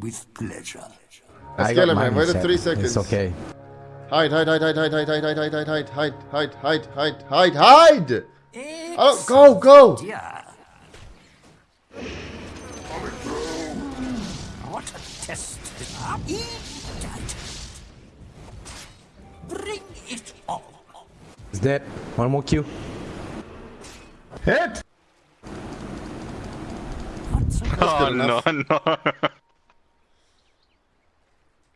With pleasure. Let's kill him, man. Wait set. three seconds. It's okay. Hide, hide, hide, hide, hide, hide, hide, hide, hide, hide, hide, hide, hide, hide, hide, hide! Oh, go, go! Yeah. Dead. One more kill. Hit! Oh no, no.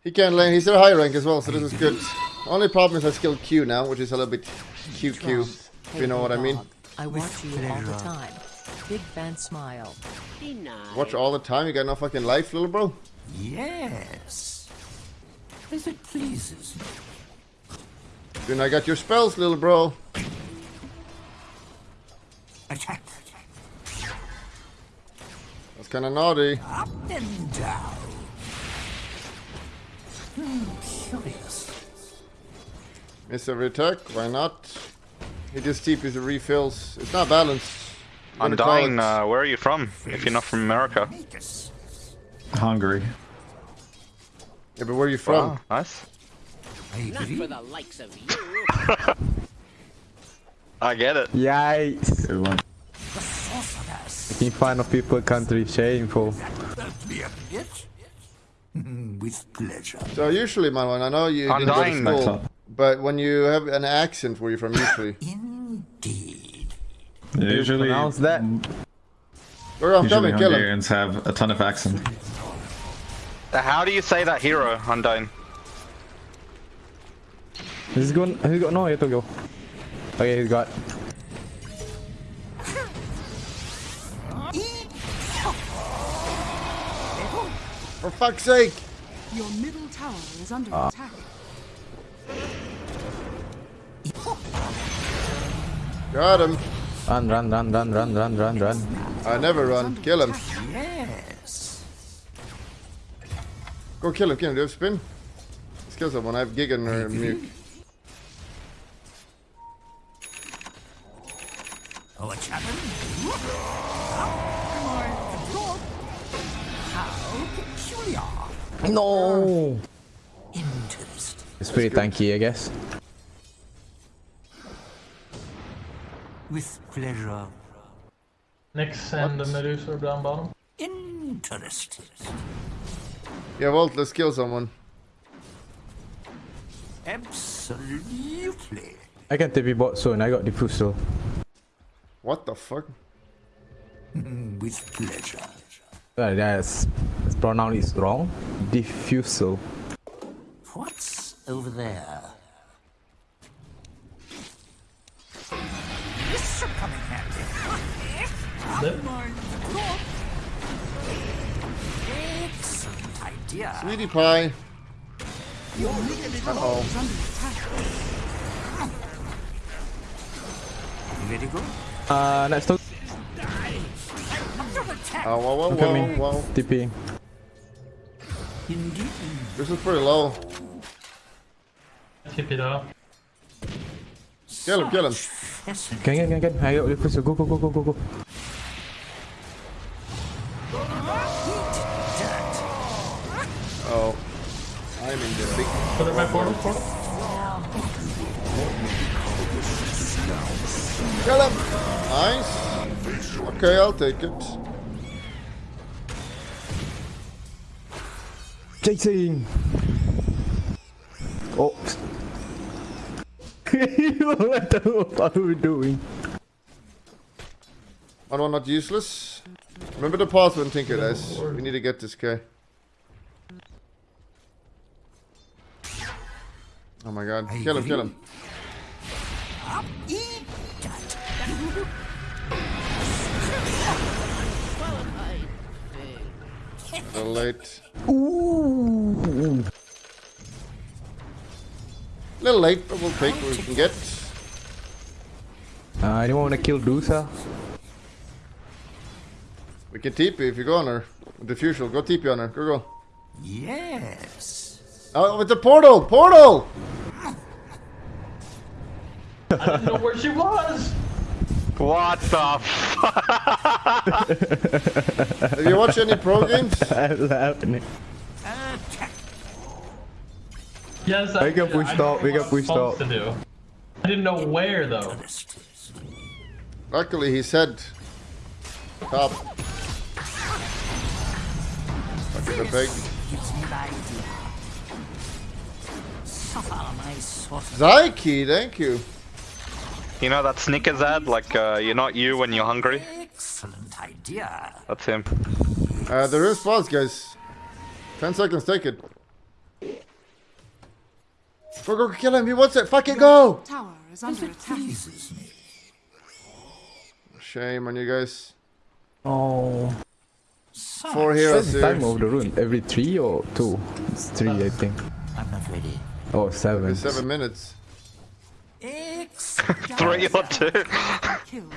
He can lane. He's at a high rank as well, so this is good. Only problem is I skill Q now, which is a little bit QQ, if you know what I mean. I watch you all the time. Big fan smile. Watch all the time, you got no fucking life, little bro. Yes. If it pleases me. Then I got your spells, little bro. Attack. That's kinda naughty. Up and down. Hmm, curious. Miss every attack, why not? He just TPs the refills. It's not balanced. I'm dying. it- Uh, where are you from? If you're not from America. Hungary. Yeah, but where are you from? Wow, nice. I agree. the likes of you. I get it. Yikes. Good one. The sorceress. Making fun of people country. Shameful. Help me a bit. Hmm, with pleasure. So usually, man, I know you I'm didn't go to school, but when you have an accent, where you from usually? Indeed. Usually, Pronounce that. Where I'm usually coming, kill him. Hungarians have a ton of accent. How do you say that hero, Undying? He's going. He's got no way to go. Okay, he's got. For fuck's sake! Your middle tower is under Ah. attack. Got him. Run, run, run, run, run, run, run, run. I never run. Kill him. Yes. Go kill him, kill him. Do you have spin? Let's kill someone. I have Gigan or Muke. What's happened? How peculiar. No. Interesting. It's pretty tanky, I guess. With pleasure. Next, and the Medusa are down bottom. Interesting. Yeah, Volt, let's kill someone. Absolutely. I can TP bot soon. I got diffusal. What the fuck? With pleasure. Uh, that's, that's pronoun is wrong. Diffusal. What's over there? This should come in handy. Dead. Excellent idea. Sweetie pie. Your middle tower Uh-oh. is under attack. Ready to go? Uh, next to Oh, whoa, whoa, I'm whoa, whoa. TP. This is pretty low. Keep it up. Kill him, kill him. Fascinating. Can, can, can, can. I got diffusal. Go, go, go, go, go, go. Oh. I'm in the big... Put it back portal, portal. Kill him! Nice. Okay, I'll take it. Chasing. Oh. what the fuck are we doing? One one not useless. Remember the path password, Tinker Dice. We need to get this guy. Oh my god. Kill him, kill him. Eat that. A little late. Ooh. little late, but we'll take what we can get. Uh, anyone wanna kill Dusa? We can TP if you go on her. With the fusion, go TP on her. Go, go. Yes. Oh, with the portal! Portal! I didn't know where she was. What the fuck? Have you watched any pro games? What's happening? Yes, I We can did. push I top, know we what can I'm push supposed. To do. I didn't know where though. Luckily, he said top. Fucking the pig. Gives me the idea. Suffer my sort of Zyke, thank you. You know that Snickers ad? Like, uh, you're not you when you're hungry? excellent idea. That's him. Uh, the rune spawns, guys. 10 seconds, take it. Go, go, kill him. He wants it. fuck it, go. Tower is under attack. Shame on you guys. Oh. Four heroes the time here. of the rune? Every three or two? It's three, I think. I'm not ready. Oh, seven. Seven minutes. Excellent. Three or two?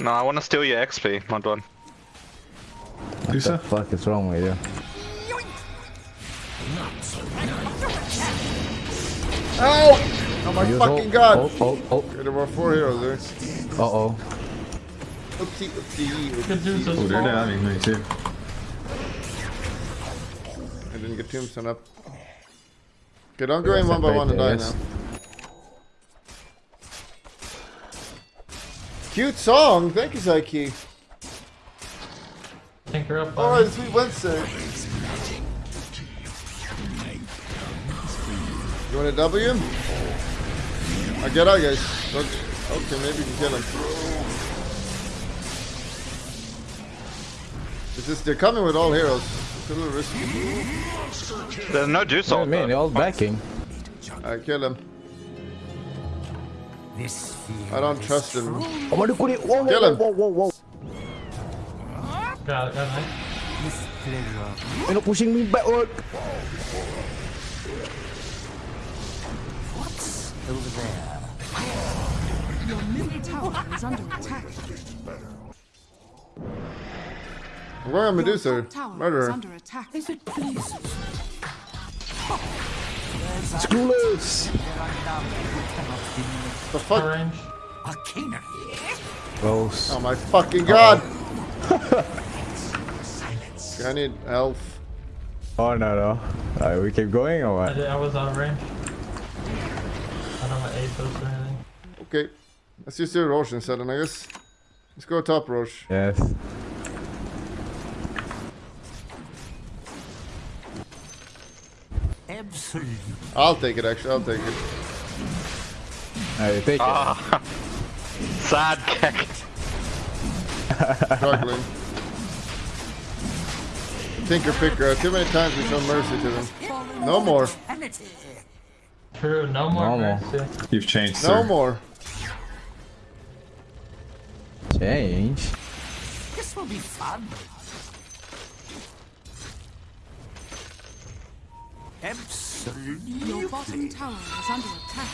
No, I want to steal your XP, mod one. What the Lisa? fuck is wrong with you? Ow! Oh my Use fucking ult, god. ult, ult, ult. Okay, there were four heroes there. Uh oh. Oopsie, oopsie, Good news oopsie. is Oh, they're fall. downing me too. I didn't get tombstone up. Okay, don't go in one by one and die now. Cute song. Thank you, Zyke. Tinker up. Oh, buddy. sweet Wednesday. You want a W? I get out, guys. Look. Okay, maybe you can kill him. It's just they're coming with all heroes. It's a little risky. There's no juice What do ult. you mean? though. They're all backing. I kill him. This I don't trust him. Oh my god, whoa, whoa, Kill him. whoa, whoa, whoa. Got it, got it. You're not pushing me backward. over there. Your middle tower is under attack. I'm going on Your Medusa. top tower Murder is her. under attack. If it pleases. Screwless. The fuck? Range. Arcana. Gross. Oh my fucking god! Okay, I need health. Oh no, no. Alright, we keep going or I, what? did, I was out of range. I don't have Atos or anything. Okay. Let's just do Rosh instead, I guess. Let's go top Rosh. Yes. Absolutely. I'll take it, actually. I'll take it. Alright, take Ah. Sad keck. Struggling. Tinker Picker. Too many times we show mercy to them. No more. True, no more No mercy. You've changed, No sir. more. Change. This will be fun. Absolutely. Your bottom tower is under attack.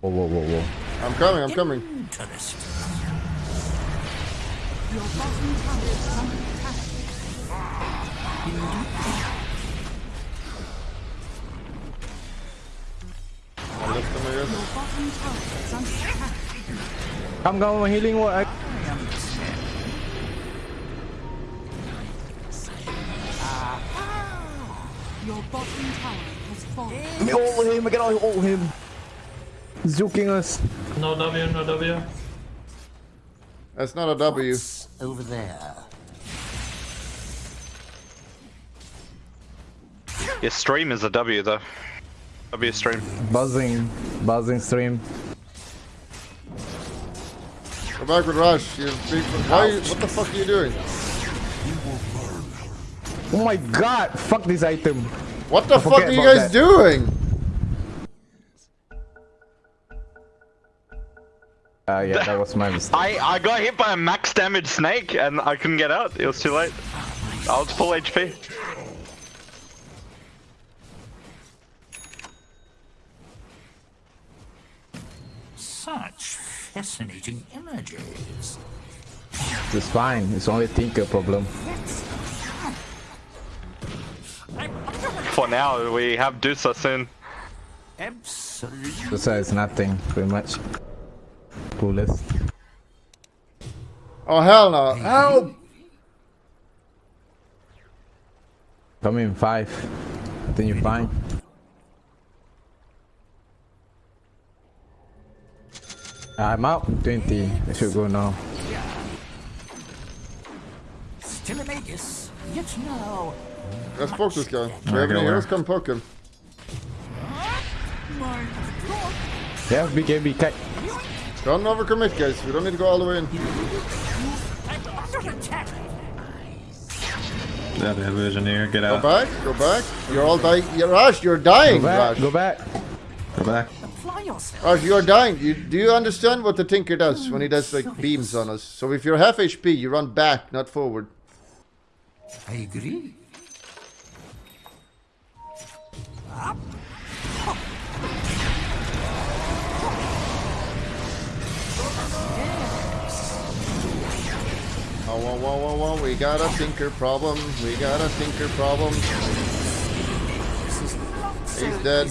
Whoa, whoa, whoa, whoa. I'm coming, I'm coming. Interesting. Your bottom tower is under attack. I lift them, I Your bottom tower is under attack. Come, come, I'm healing what? Your bottom tower has fallen. Let me ult him, I can ult him. He's joking us. No W, no W. That's not a W. Over there. Your stream is a W though. W stream. Buzzing, buzzing stream. Go back with Rush. You big. Why? You, what the fuck are you doing? Oh my god, fuck this item. What the fuck are you guys that. doing? Uh, yeah, that was my mistake. I, I got hit by a max damage snake and I couldn't get out. It was too late. I was full HP. Such fascinating images. It's fine, it's only Tinker problem. For now, we have Dusa soon. Absolutely. Absolutely. So it's nothing, pretty much. Coolest. Oh hell no! Help! Come in five. I think you're fine. I'm out. 20. I should go now. Still a magus. Yet no. Let's poke this guy. We have any go heroes? Come poke him. Yeah, BK, BK. Don't overcommit, guys. We don't need to go all the way in. Under attack. Yeah, the Illusioneer, get Go back. Go back. You're all dying. Yeah, Raj, you're dying, Go back, Raj. go back. Go back. Apply yourself. Raj, you're dying. You, do you understand what the Tinker does when he does like beams on us? So if you're half HP, you run back, not forward. I agree. Oh, whoa, whoa, whoa, whoa. We got a Tinker problem. We got a Tinker problem. He's dead.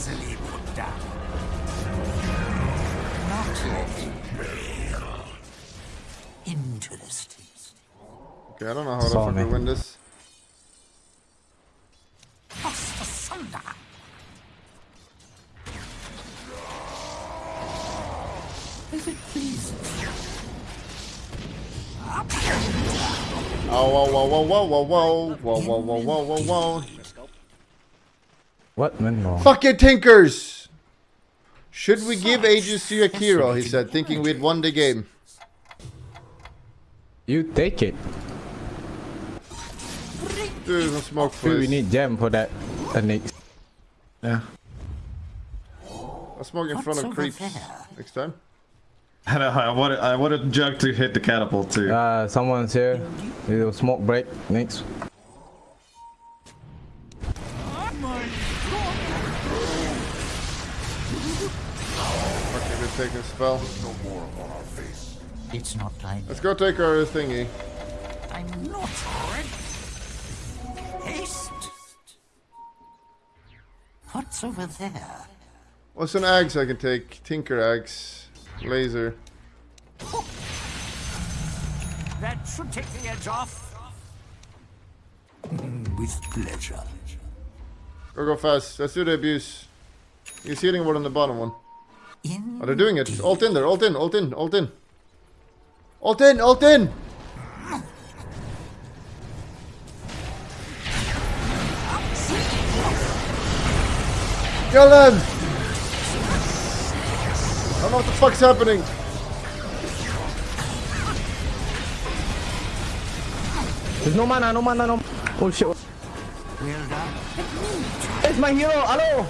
Interesting. Okay, I don't know how to fucking win this. As it please? Up here. Oh, whoa, whoa, whoa, whoa, whoa, whoa, whoa, whoa, whoa, whoa, whoa, whoa. What went wrong? Fucking Tinkers! Should we give Aegis to Akira? He said, thinking we'd won the game. You take it. Dude, some smoke, Dude, we need gem for that. Uh, next. Yeah. I'll smoke in front of over creeps there? next time. I, know, I wanted I wanted Jug to hit the catapult too. Uh, someone's here. Little smoke break. Next. Okay, good taking a spell. It's not time. Let's go take our thingy. I'm not ready. Haste. What's over there? What's an axe I can take? Tinker axe. Laser. That should take the edge off. With pleasure. Go, go fast. Let's do the abuse. He's healing ward on the bottom one. In Oh, they're doing it. Alt in there. Alt in. Alt in. Alt in. Alt in. Alt in. Kill them. I don't know what the fuck's happening. There's no mana, no mana, no. Oh shit. well done. It's my hero. Hello.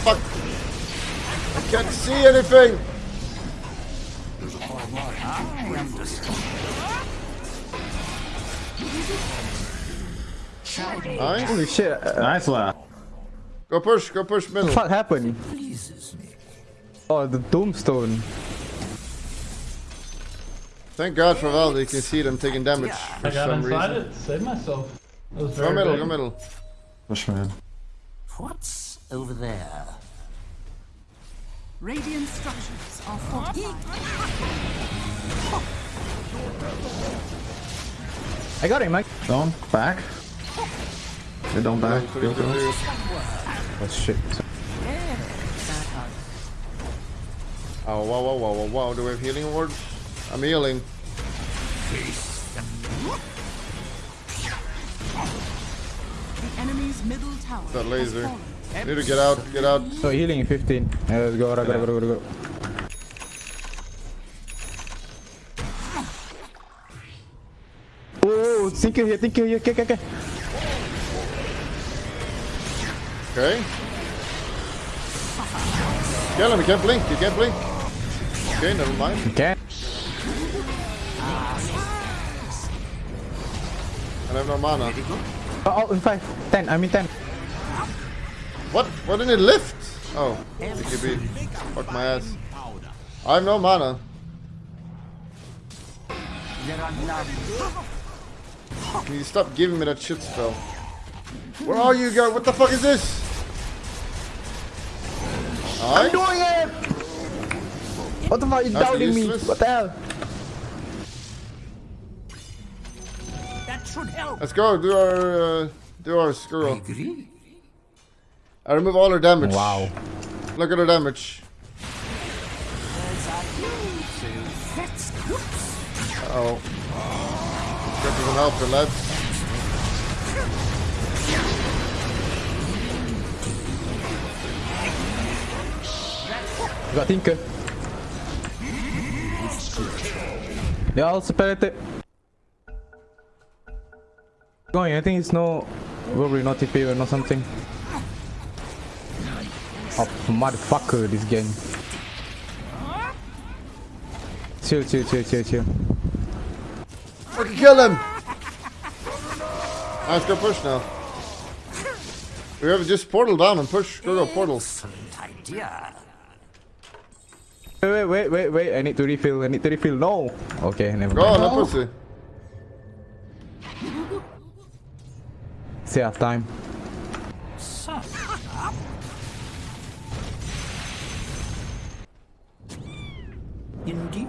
Fuck. I can't see anything. I understand. Nice. Holy shit. Uh, nice laugh. Go push. Go push what middle. the fuck happened? Pleases me. Oh, the tombstone. Thank God for Valdi. You can see them taking damage for I got some inside reason. it, saved myself. It was Go middle. big. Go middle. Push man. What's over there? Radiant structures are fortified. I got him, Mike. Don't back. They don't back. Three, Go, two, go. two. Oh shit. Oh, wow, wow, wow, wow, wow. Do we have healing wards? I'm healing. The enemy's middle tower That laser. has fallen. Need to get out. Get out. So healing 15. Yeah, let's go, go, go, go, go, go. Oh, Tinker here, Tinker here. Okay, okay, okay. Okay. Kill him. He can't blink. He can't blink. Okay, never mind. Okay. I have no mana. Oh, oh, in 5. 10. I mean 10. What? Why didn't it lift? Oh, BKB. Fuck my ass. I have no mana. There are none. Can you stop giving me that shit spell? Where are you guys? What the fuck is this? Nice. doing it! What the fuck? You That's doubting me? useless. What the hell? That should help. Let's go. Do our uh, do our I squirrel. agree. I remove all her damage. Wow. Look at her damage. Uh oh. That doesn't help the lads. You got Tinker. They all separated. Going, I think it's no. Probably not TP or not something. Oh, motherfucker, this game. Chill, chill, chill, chill, chill. Fucking kill him! Nice, go push now. We have just portal down and push. Go, go, portal. Excellent idea. Wait, wait, wait, wait, wait. I need to refill. I need to refill. No. Okay, never Go mind. on, no pussy. Still have time. So, Indeed.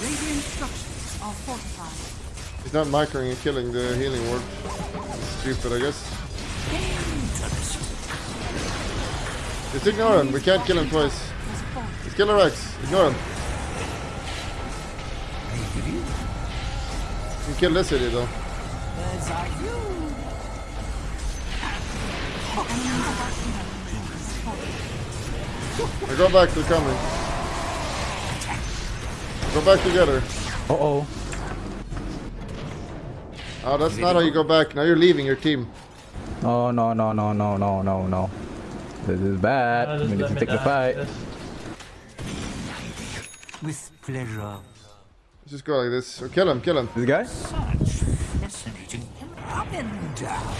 Radiant structures are fortified. He's not microing and killing the healing ward. Stupid, I guess. Just ignore him. We can't kill him twice. Just kill Rex. Ignore him. You can kill this idiot though. You. Go back, they're coming. Go back together. Uh oh. Oh, that's not how you go back. Now you're leaving your team. Oh no no no no no no no. This is bad. Uh, we need to me take the fight. With pleasure. Let's just go like this. Or kill him, kill him. This guy? Such fascinating. Up and down.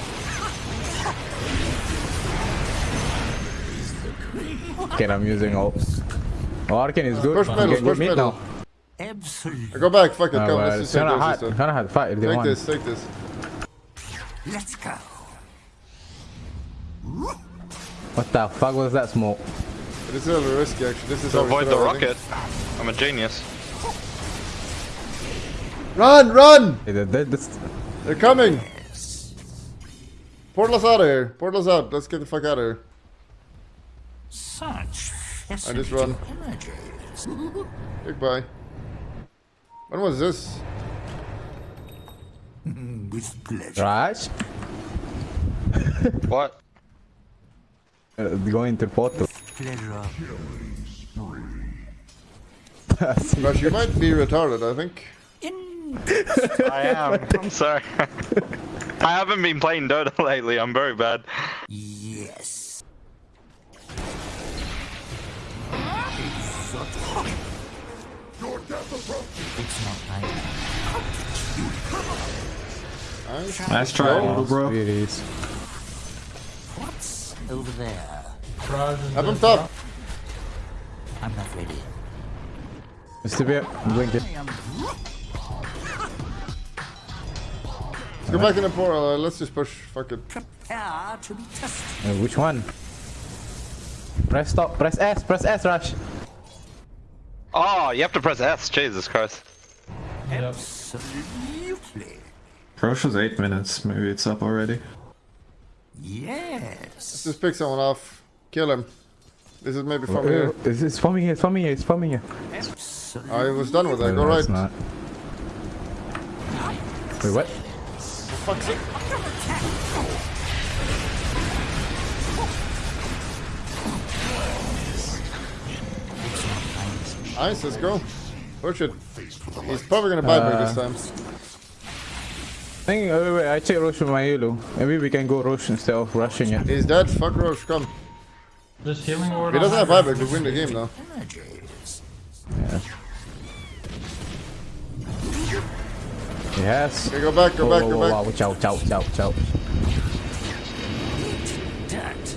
Okay, I'm using all. Oh, Arcane is good. Push You middle, get push middle. now. Absolutely. Go back, fuck it, Oh, come. well, Let's it's just take kinda those hard, instead. kinda hard fight if they Take want. this, take this. Let's go. What the fuck was that smoke? This is a little risky actually. This is To avoid should the have, I rocket. I'm a genius. Run, run! Hey, They're coming! Portal us out of here. Portal us out. Let's get the fuck out of here. Such I just run. images. Goodbye. When was this? With pleasure. Raj? What? Uh, going to the portal. Pleasure. Gosh, you might be retarded, I think. In I am. I'm sorry. I haven't been playing Dota lately. I'm very bad. yes. It's not like Nice. Nice try, little bro. It is. what's over there. Raj is Have him dead. top. I'm not ready. Mr. Beer, blink it. Let's go back in the portal. Uh, let's just push. Fuck it. Prepare to be tested. Uh, which one? Press stop, press S, press S, Rush. Oh, you have to press S. Jesus Christ. Yep. Absolutely. Crochet's 8 minutes. Maybe it's up already. Yes. Just pick someone off. Kill him. This is maybe from Uh, here. It's, it's from here, it's from here, it's from here. Absolutely. I was done with that. No, Go it's right. not. Wait, what? Fuck's sake. Nice, let's go. Push it. He's probably gonna buy me this Uh, time. I think, uh, wait, wait, I check Rosh with my yellow. Maybe we can go Rosh instead of rushing it. He's dead. Fuck Rosh, come. Just healing ward. He doesn't have Hydra. buyback. We win the game now. Images. Yeah. He has. Okay, go back, go Oh, back, oh, go oh, back. wow, watch out, watch out, watch out, watch out. Dirt.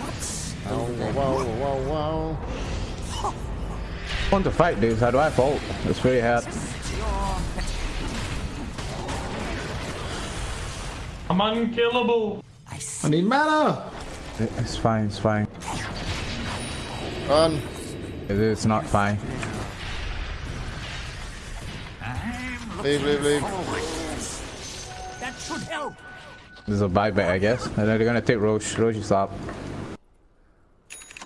What's Wow, over wow, wow, wow. I want to fight this, how do I fault? It's very hard. I'm unkillable. I need mana. It's fine, it's fine. Run. It- It's not fine. I'm Leave, leave, leave. That should help. This is a buyback, I guess. And then they're gonna take Rosh. Rosh is up.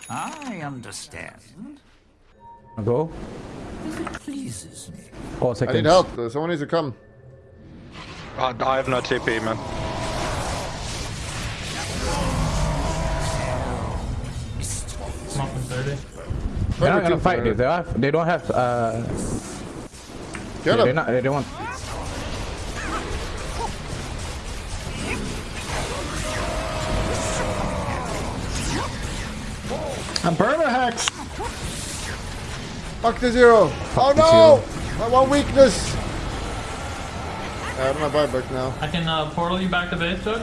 I understand. Go. It pleases me. Four I seconds. need help. though. Someone needs to come. I, I have no TP, man. I'm 30. They're not gonna fight player. this. They, have, they don't have. Uh, Kill they're not. They don't want. I'm burner hacks. Fuck the zero. Oh no! My one weakness. Uh, I'm not buyback now. I can uh, portal you back to base, Chuck.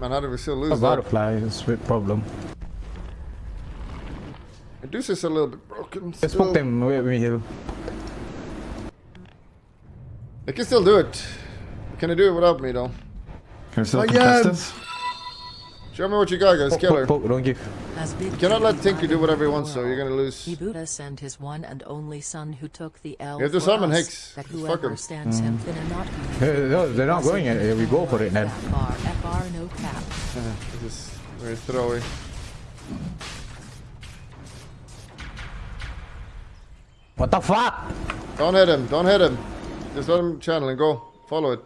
Man, how did we still A lose that? butterfly is a bit problem. Deuce is a little bit broken. Just still. poke them with me heal. They can still do it. Can they do it without me though? Can we still Oh, contest yeah. Show me what you got, guys. Poke, Kill her. poke, poke, don't give. You cannot let King Tinky do whatever he wants, so you're gonna lose. He Buddha sent his one and only son who took the L You have to summon Hicks. That Fuck him. stands him thin and not be Uh, No, they're not going it. We go for it then. FR, FR, no cap. This is very throwy. What the fuck? Don't hit him. Don't hit him. Just let him channel and go. Follow it.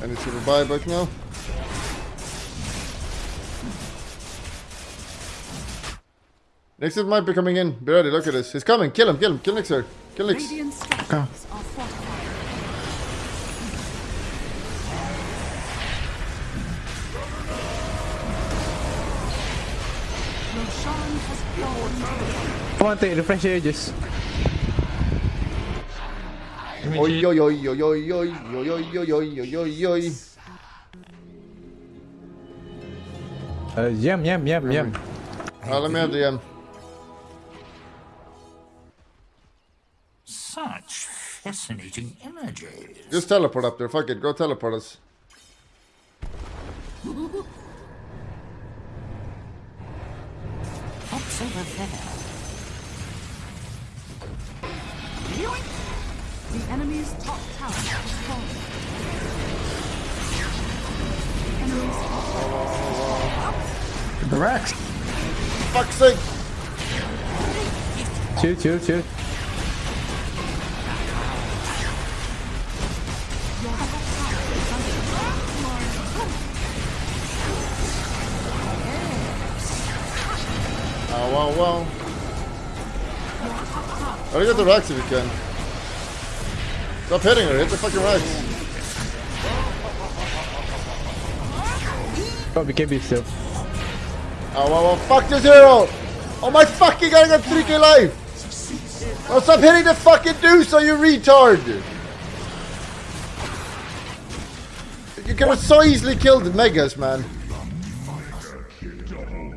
I need to the buyback now. Nixon might be coming in. Be ready. Look at this. He's coming. Kill him. Kill him. Kill Nixer. Kill Nyx. Radiant structures are fortified. Roshan has fallen. Come on, take refresh ages. Give me Oi, cheat. oi, oi, oi, oi, oi, oi, oi, oi, oi, oi, oi. Uh, yum, yum, yum, yum. Uh, let me have the um. Fascinating energy. Just teleport up there. Fuck it. Go teleport us. What's over there? The enemy's top tower has fallen. The enemy's top The Rex. Fuck's sake. Chill, chill, chill. Wow, wow. Oh, you get the racks if you can. Stop hitting her. Hit the fucking racks. Got BKB still. Oh, wow, wow. Fuck the zero. Oh, my fucking god. I got 3k life. Oh, stop hitting the fucking deuce, are you retard. You could have so easily killed the Megas, man.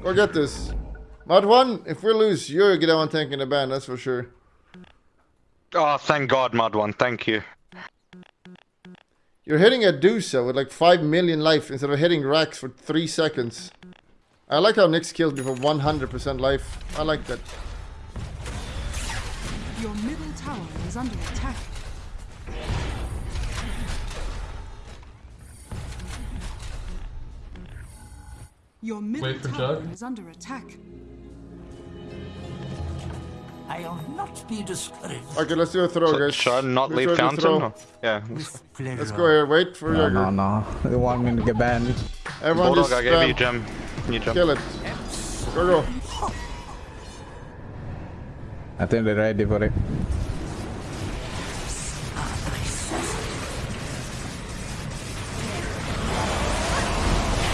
Go get this. Mod 1, if we lose, you're gonna want tank in the band, that's for sure. Oh, thank God, Mud One. Thank you. You're hitting a Dusa with like 5 million life instead of hitting racks for 3 seconds. I like how Nyx kills me for 100% life. I like that. Your middle tower is under attack. Your middle tower Jug. is under attack. I'll not be discouraged. Okay, let's do a throw, guys. Should I not Let's leave try to Fountain? throw. or- Yeah. Let's go here. Wait for No, Jagger. no, no. They want me to get banned. Everyone Bulldog, just I gave you spam. gem. You jump. Kill it. Go, go. I think they're ready for it.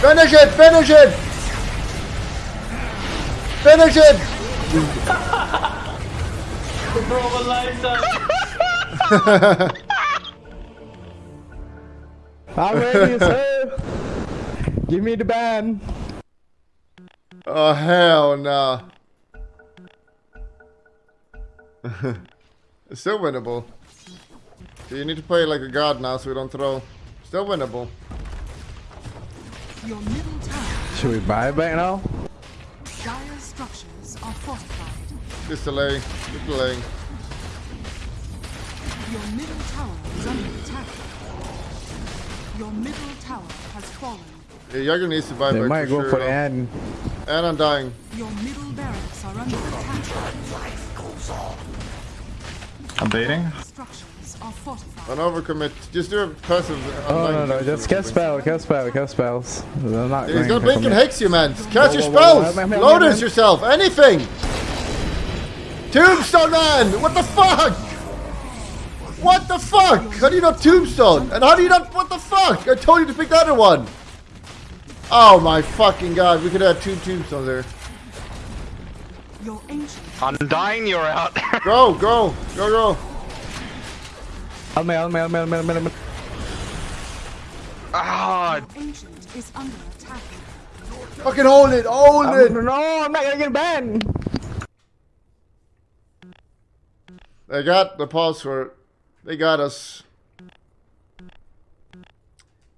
Finish it! Finish it! Finish it! Bro, my lights up. I'm ready, sir. Give me the ban. Oh hell no. it's still winnable. So you need to play like a god now so we don't throw. Still winnable. Your. Should we buy it back now? Dire structures are fortified. Just delay. Just delay. Your middle tower is under attack. Your middle tower has fallen. Yeah, Jagger needs to buy They back might go sure. for the though. end. And I'm dying. Your middle barracks are under attack. Life goes on. I'm baiting. Structures are fortified. Don't overcommit. Just do a passive. Uh, oh no no, just cast spell, cast spell, cast spells. They're not He's going gonna blink and hex you, man. Cast your spells. whoa, whoa, whoa, Lotus yourself. Anything. Tombstone, man. What the fuck? What the fuck? How do you not tombstone? And how do you not? What the fuck? I told you to pick the other one. Oh my fucking god. We could have two tombstones there. Your I'm dying, you're out. Go, go, go, go. Alme, alme, alme, alme, alme, alme. Ah, ancient is under attack. Fucking hold it. Hold it. No, I'm not gonna get banned. They got the pulse for. They got us.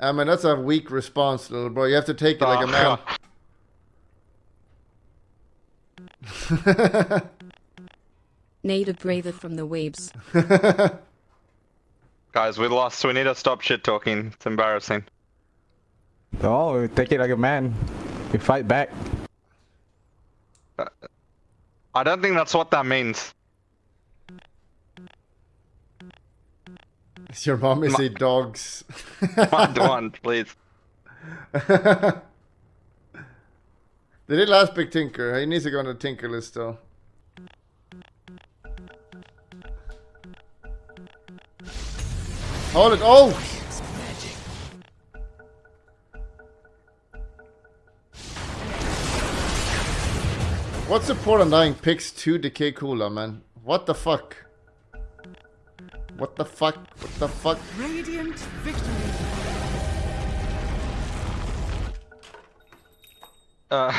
I mean, that's a weak response, little bro. You have to take it like a man. Ah. Native breather from the weebs. guys, we lost. We need to stop shit talking. It's embarrassing. Oh, we take it like a man. We fight back. Uh, I don't think that's what that means. Your mom is a dogs. One, one, please. They did last big Tinker. He needs to go on the Tinker list though. Hold it. Oh! What's the point of dying picks 2 decay cooler, man? What the fuck? What the fuck? What the fuck? Radiant victory. Uh,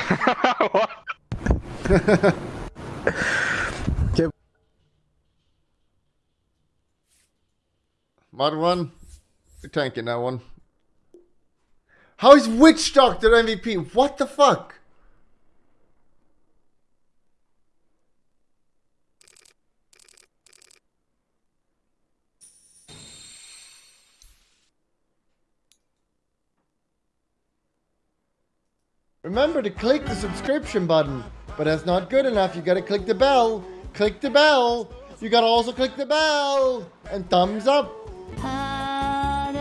what? Mod 1? You're tanking that one. How is Witch Doctor MVP? What the fuck? Remember to click the subscription button, but that's not good enough. You gotta click the bell. Click the bell. You gotta also click the bell and thumbs up. Ah,